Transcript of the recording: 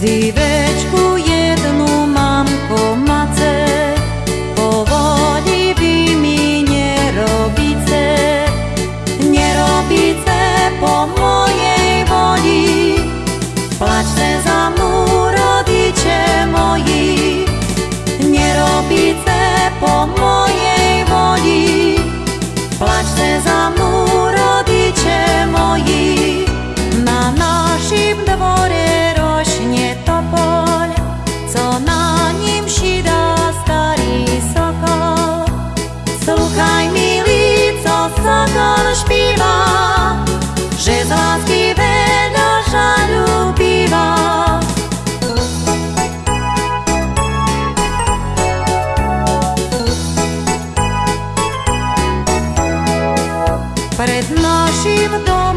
Ziveczku jedną mam po mace, powoli wy mi nie robice, nie robice po mojej woli. Płaczcie za mną, rodicie moi, nie robice. перед наші вдома.